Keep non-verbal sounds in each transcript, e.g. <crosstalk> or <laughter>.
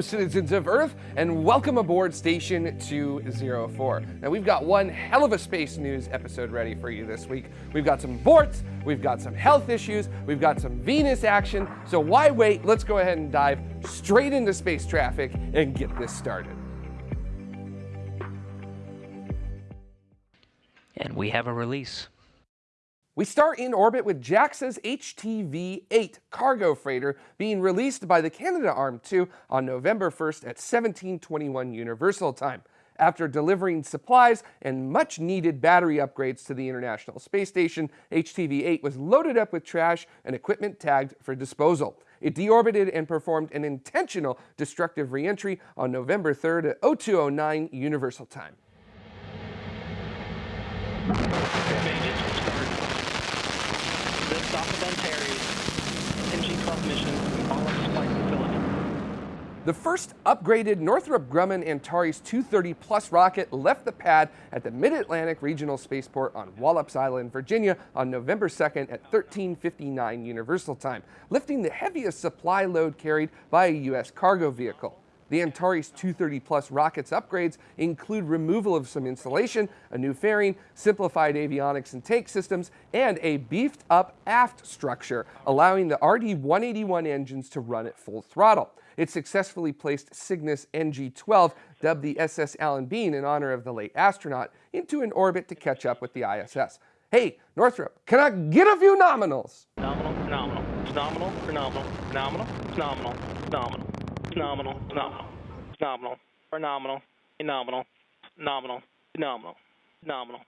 Citizens of Earth, and welcome aboard Station 204. Now, we've got one hell of a space news episode ready for you this week. We've got some borts, we've got some health issues, we've got some Venus action. So, why wait? Let's go ahead and dive straight into space traffic and get this started. And we have a release. We start in orbit with JAXA's HTV-8 cargo freighter being released by the Canadarm2 on November 1st at 1721 Universal Time. After delivering supplies and much needed battery upgrades to the International Space Station, HTV-8 was loaded up with trash and equipment tagged for disposal. It deorbited and performed an intentional destructive reentry on November 3rd at 0209 Universal Time. The first upgraded Northrop Grumman Antares 230 Plus rocket left the pad at the Mid-Atlantic Regional Spaceport on Wallops Island, Virginia on November 2nd at 1359 Universal Time, lifting the heaviest supply load carried by a U.S. cargo vehicle. The Antares 230 Plus rocket's upgrades include removal of some insulation, a new fairing, simplified avionics and tank systems, and a beefed up aft structure, allowing the RD-181 engines to run at full throttle. It successfully placed Cygnus NG-12, dubbed the SS Alan Bean in honor of the late astronaut, into an orbit to catch up with the ISS. Hey, Northrop, can I get a few nominals? Nominal, nominal, nominal, nominal, nominal, nominal, nominal, nominal, nominal, nominal, nominal, nominal, nominal, nominal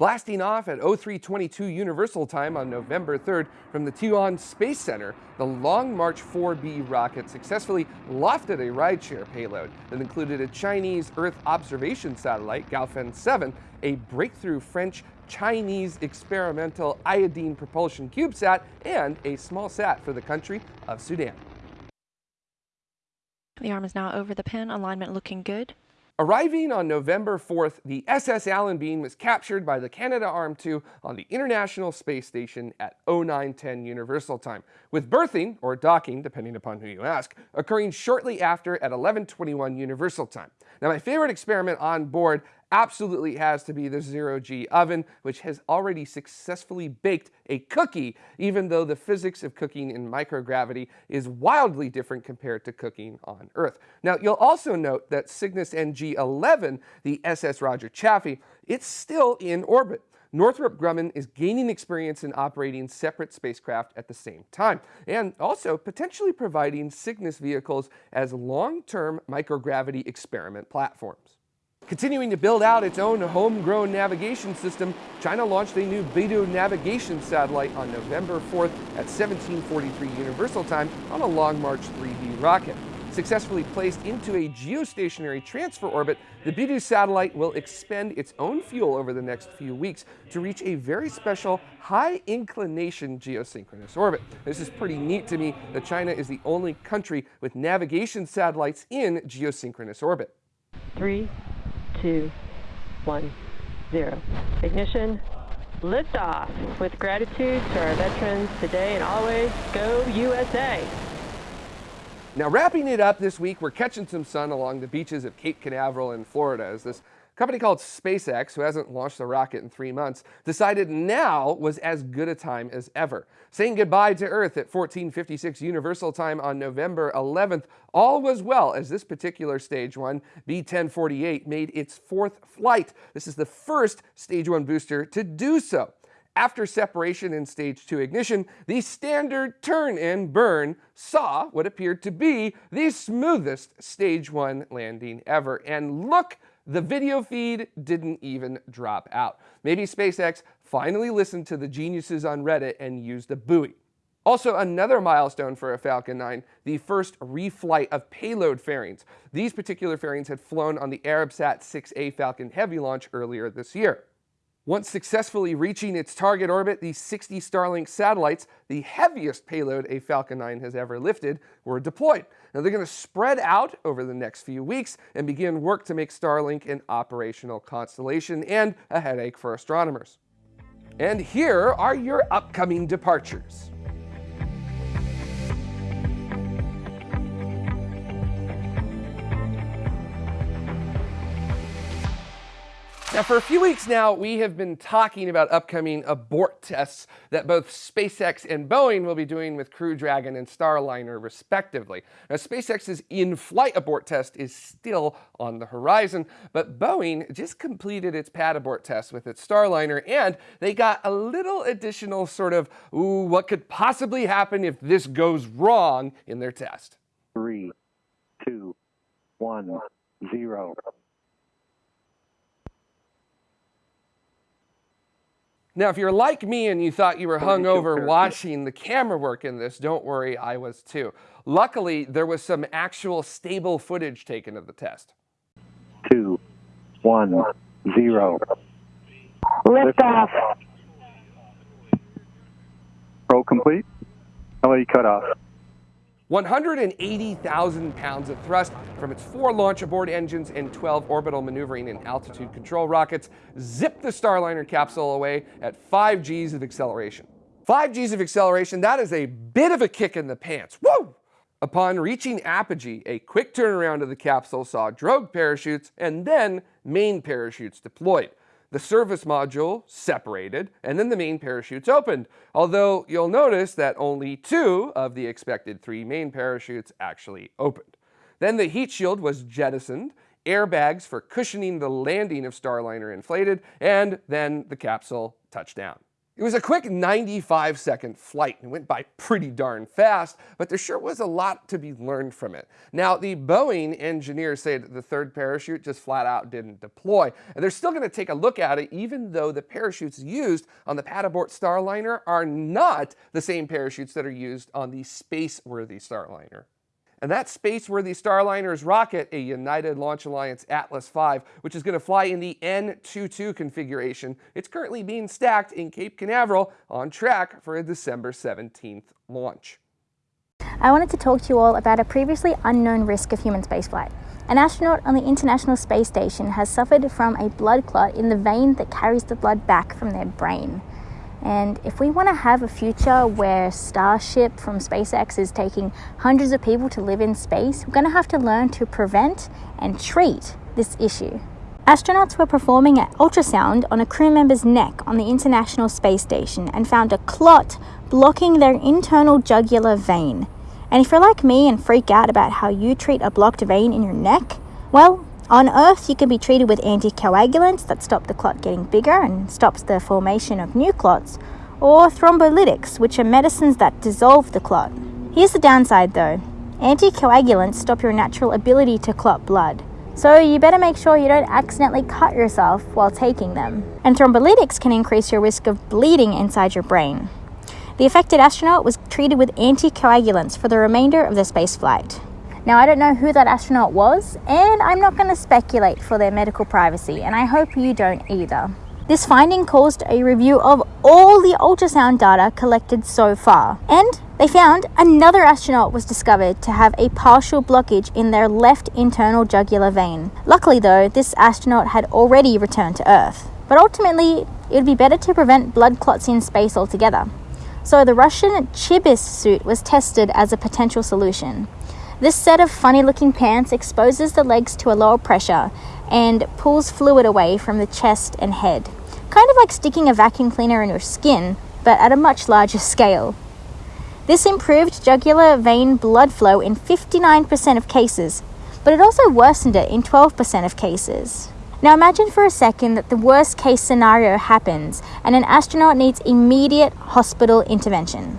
blasting off at 0322 Universal Time on November 3rd from the Taiyuan Space Center, the Long March 4B rocket successfully lofted a rideshare payload that included a Chinese Earth observation satellite, Gaofen 7, a breakthrough French Chinese experimental iodine propulsion CubeSat, and a small sat for the country of Sudan. The arm is now over the pin, alignment looking good. Arriving on November 4th, the SS Alan Bean was captured by the Canadarm2 on the International Space Station at 0910 Universal Time, with berthing, or docking, depending upon who you ask, occurring shortly after at 1121 Universal Time. Now, my favorite experiment on board absolutely has to be the zero-G oven, which has already successfully baked a cookie, even though the physics of cooking in microgravity is wildly different compared to cooking on Earth. Now, you'll also note that Cygnus NG-11, the SS Roger Chaffee, it's still in orbit. Northrop Grumman is gaining experience in operating separate spacecraft at the same time, and also potentially providing Cygnus vehicles as long-term microgravity experiment platforms. Continuing to build out its own homegrown navigation system, China launched a new Beidou navigation satellite on November 4th at 1743 Universal Time on a Long March 3B rocket. Successfully placed into a geostationary transfer orbit, the Beidou satellite will expend its own fuel over the next few weeks to reach a very special high inclination geosynchronous orbit. This is pretty neat to me that China is the only country with navigation satellites in geosynchronous orbit. Three, two, one, zero. Ignition, liftoff. With gratitude to our veterans today and always, go USA. Now wrapping it up this week, we're catching some sun along the beaches of Cape Canaveral in Florida as this company called SpaceX, who hasn't launched a rocket in three months, decided now was as good a time as ever. Saying goodbye to Earth at 1456 Universal Time on November 11th, all was well as this particular Stage 1, B-1048, made its fourth flight. This is the first Stage 1 booster to do so. After separation in stage 2 ignition, the standard turn and burn saw what appeared to be the smoothest stage 1 landing ever. And look the video feed didn't even drop out. Maybe SpaceX finally listened to the geniuses on Reddit and used a buoy. Also, another milestone for a Falcon 9, the first reflight of payload fairings. These particular fairings had flown on the Arabsat 6A Falcon Heavy launch earlier this year. Once successfully reaching its target orbit, the 60 Starlink satellites, the heaviest payload a Falcon 9 has ever lifted, were deployed. Now they're going to spread out over the next few weeks and begin work to make Starlink an operational constellation and a headache for astronomers. And here are your upcoming departures. Now, for a few weeks now, we have been talking about upcoming abort tests that both SpaceX and Boeing will be doing with Crew Dragon and Starliner, respectively. Now, SpaceX's in flight abort test is still on the horizon, but Boeing just completed its pad abort test with its Starliner, and they got a little additional sort of, ooh, what could possibly happen if this goes wrong in their test. Three, two, one, zero. Now, if you're like me and you thought you were hungover Perfect. watching the camera work in this, don't worry, I was too. Luckily, there was some actual stable footage taken of the test. Two, one, zero. Liftoff. Roll complete. LA cutoff. 180,000 pounds of thrust from its four launch abort engines and 12 orbital maneuvering and attitude control rockets zipped the Starliner capsule away at 5 Gs of acceleration. 5 Gs of acceleration, that is a bit of a kick in the pants. Woo! Upon reaching apogee, a quick turnaround of the capsule saw drogue parachutes and then main parachutes deployed. The service module separated, and then the main parachutes opened, although you'll notice that only two of the expected three main parachutes actually opened. Then the heat shield was jettisoned, airbags for cushioning the landing of Starliner inflated, and then the capsule touched down. It was a quick 95 second flight and went by pretty darn fast, but there sure was a lot to be learned from it. Now, the Boeing engineers say that the third parachute just flat out didn't deploy, and they're still going to take a look at it even though the parachutes used on the pad abort Starliner are not the same parachutes that are used on the space-worthy Starliner. And that space-worthy Starliner's rocket, a United Launch Alliance Atlas V, which is going to fly in the N22 configuration, it's currently being stacked in Cape Canaveral on track for a December 17th launch. I wanted to talk to you all about a previously unknown risk of human spaceflight. An astronaut on the International Space Station has suffered from a blood clot in the vein that carries the blood back from their brain. And if we want to have a future where Starship from SpaceX is taking hundreds of people to live in space, we're going to have to learn to prevent and treat this issue. Astronauts were performing an ultrasound on a crew member's neck on the International Space Station and found a clot blocking their internal jugular vein. And if you're like me and freak out about how you treat a blocked vein in your neck, well, on Earth, you can be treated with anticoagulants that stop the clot getting bigger and stops the formation of new clots, or thrombolytics, which are medicines that dissolve the clot. Here's the downside though anticoagulants stop your natural ability to clot blood. So you better make sure you don't accidentally cut yourself while taking them. And thrombolytics can increase your risk of bleeding inside your brain. The affected astronaut was treated with anticoagulants for the remainder of the spaceflight. Now, I don't know who that astronaut was, and I'm not going to speculate for their medical privacy, and I hope you don't either. This finding caused a review of all the ultrasound data collected so far, and they found another astronaut was discovered to have a partial blockage in their left internal jugular vein. Luckily, though, this astronaut had already returned to Earth. But ultimately, it would be better to prevent blood clots in space altogether. So the Russian Chibis suit was tested as a potential solution. This set of funny looking pants exposes the legs to a lower pressure and pulls fluid away from the chest and head. Kind of like sticking a vacuum cleaner in your skin, but at a much larger scale. This improved jugular vein blood flow in 59% of cases, but it also worsened it in 12% of cases. Now imagine for a second that the worst case scenario happens and an astronaut needs immediate hospital intervention.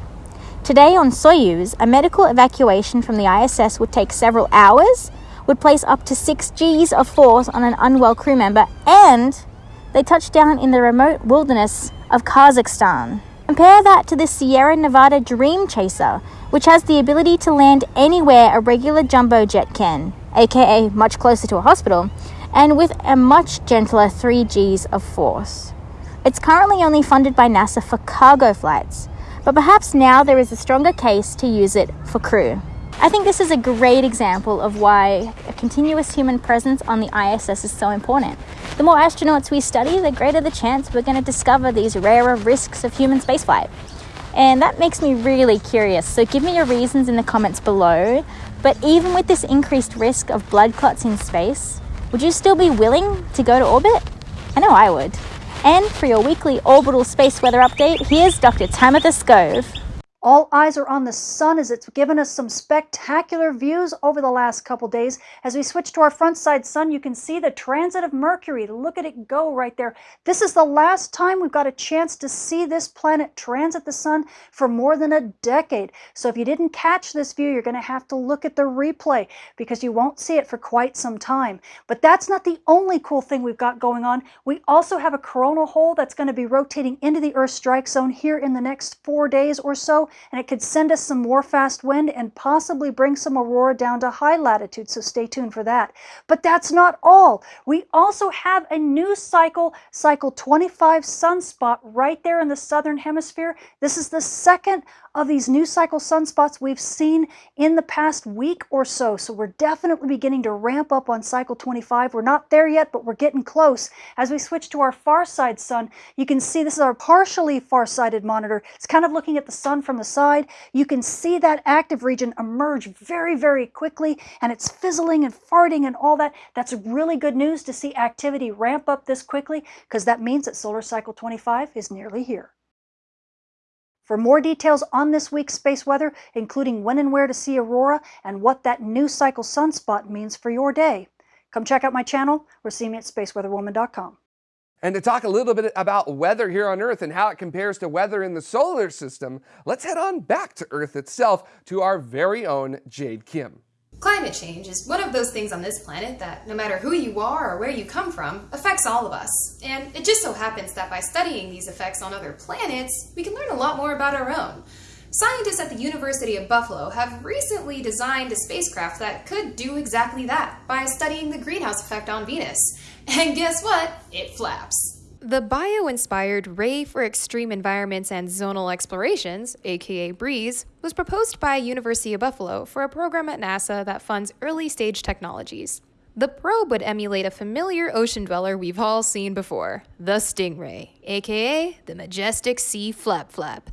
Today on Soyuz, a medical evacuation from the ISS would take several hours, would place up to 6 Gs of force on an unwell crew member, and they touch down in the remote wilderness of Kazakhstan. Compare that to the Sierra Nevada Dream Chaser, which has the ability to land anywhere a regular jumbo jet can, aka much closer to a hospital, and with a much gentler 3 Gs of force. It's currently only funded by NASA for cargo flights, but perhaps now there is a stronger case to use it for crew. I think this is a great example of why a continuous human presence on the ISS is so important. The more astronauts we study, the greater the chance we're going to discover these rarer risks of human spaceflight. And that makes me really curious, so give me your reasons in the comments below. But even with this increased risk of blood clots in space, would you still be willing to go to orbit? I know I would. And for your weekly orbital space weather update, here's Dr. Tamitha Skov. All eyes are on the sun as it's given us some spectacular views over the last couple days. As we switch to our front side sun, you can see the transit of Mercury. Look at it go right there. This is the last time we've got a chance to see this planet transit the sun for more than a decade. So if you didn't catch this view, you're going to have to look at the replay because you won't see it for quite some time. But that's not the only cool thing we've got going on. We also have a coronal hole that's going to be rotating into the Earth strike zone here in the next four days or so and it could send us some more fast wind and possibly bring some aurora down to high latitude, so stay tuned for that. But that's not all. We also have a new cycle, cycle 25 sunspot right there in the southern hemisphere. This is the second of these new cycle sunspots we've seen in the past week or so. So we're definitely beginning to ramp up on cycle 25. We're not there yet, but we're getting close. As we switch to our far side sun, you can see this is our partially far-sighted monitor. It's kind of looking at the sun from the side. You can see that active region emerge very, very quickly, and it's fizzling and farting and all that. That's really good news to see activity ramp up this quickly, because that means that solar cycle 25 is nearly here. For more details on this week's space weather, including when and where to see aurora and what that new cycle sunspot means for your day, come check out my channel or see me at spaceweatherwoman.com. And to talk a little bit about weather here on Earth and how it compares to weather in the solar system, let's head on back to Earth itself to our very own Jade Kim. Climate change is one of those things on this planet that, no matter who you are or where you come from, affects all of us. And it just so happens that by studying these effects on other planets, we can learn a lot more about our own. Scientists at the University of Buffalo have recently designed a spacecraft that could do exactly that by studying the greenhouse effect on Venus. <laughs> And guess what? It flaps. The bio-inspired Ray for Extreme Environments and Zonal Explorations, aka BREEZE, was proposed by University of Buffalo for a program at NASA that funds early-stage technologies. The probe would emulate a familiar ocean dweller we've all seen before, the Stingray, aka the majestic sea flap flap.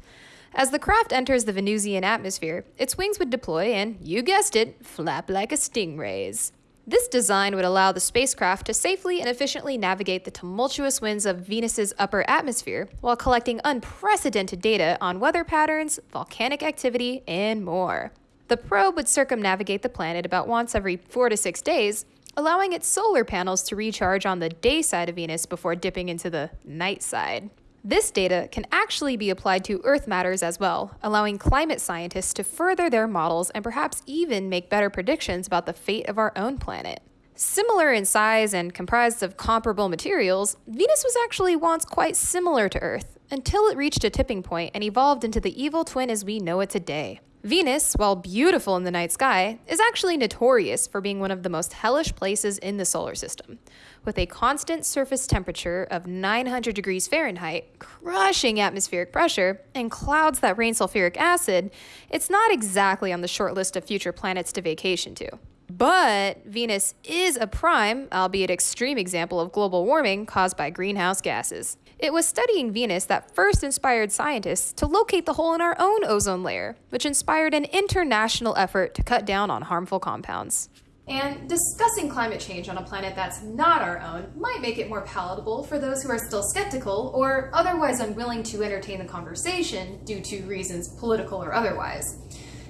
As the craft enters the Venusian atmosphere, its wings would deploy and, you guessed it, flap like a stingray's. This design would allow the spacecraft to safely and efficiently navigate the tumultuous winds of Venus's upper atmosphere while collecting unprecedented data on weather patterns, volcanic activity, and more. The probe would circumnavigate the planet about once every four to six days, allowing its solar panels to recharge on the day side of Venus before dipping into the night side. This data can actually be applied to Earth matters as well, allowing climate scientists to further their models and perhaps even make better predictions about the fate of our own planet. Similar in size and comprised of comparable materials, Venus was actually once quite similar to Earth, until it reached a tipping point and evolved into the evil twin as we know it today. Venus, while beautiful in the night sky, is actually notorious for being one of the most hellish places in the solar system. With a constant surface temperature of 900 degrees Fahrenheit, crushing atmospheric pressure, and clouds that rain sulfuric acid, it's not exactly on the short list of future planets to vacation to. But Venus is a prime, albeit extreme example of global warming caused by greenhouse gases. It was studying Venus that first inspired scientists to locate the hole in our own ozone layer, which inspired an international effort to cut down on harmful compounds. And discussing climate change on a planet that's not our own might make it more palatable for those who are still skeptical or otherwise unwilling to entertain the conversation due to reasons political or otherwise.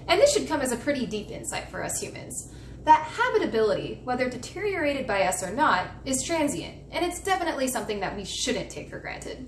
And this should come as a pretty deep insight for us humans that habitability, whether deteriorated by us or not, is transient, and it's definitely something that we shouldn't take for granted.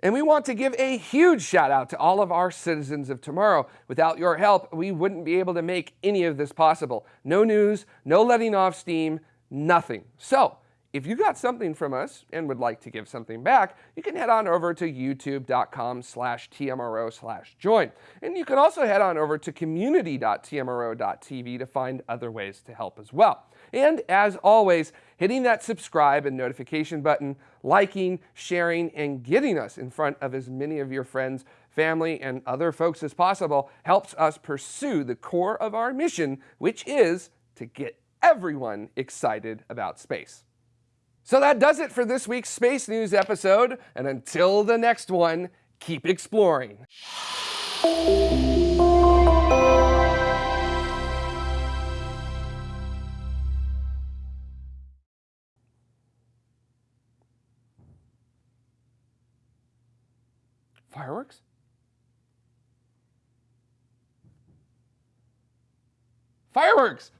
And we want to give a huge shout out to all of our citizens of tomorrow. Without your help, we wouldn't be able to make any of this possible. No news, no letting off steam, nothing. So, if you got something from us and would like to give something back, you can head on over to youtube.com slash tmro slash join. And you can also head on over to community.tmro.tv to find other ways to help as well. And as always, hitting that subscribe and notification button, liking, sharing, and getting us in front of as many of your friends, family, and other folks as possible helps us pursue the core of our mission, which is to get everyone excited about space. So that does it for this week's Space News episode, and until the next one, keep exploring. Fireworks!